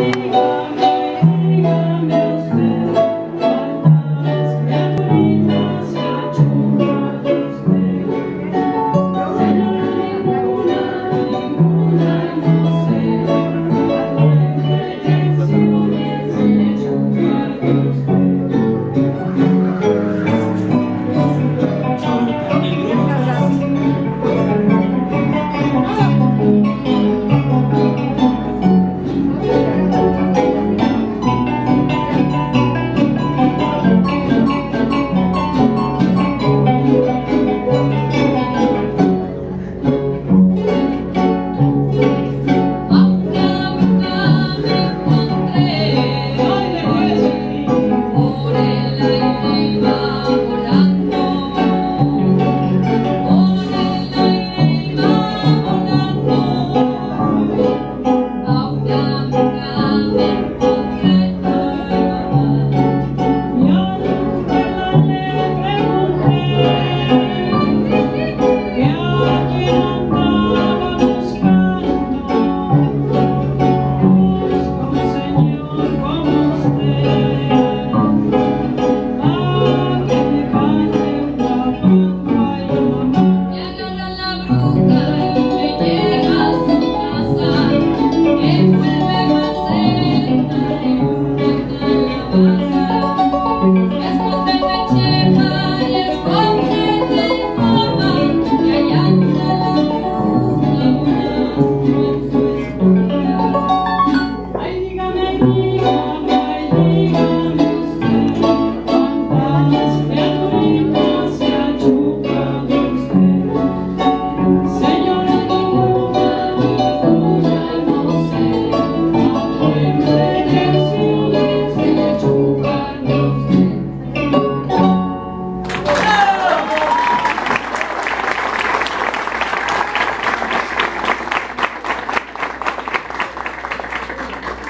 Música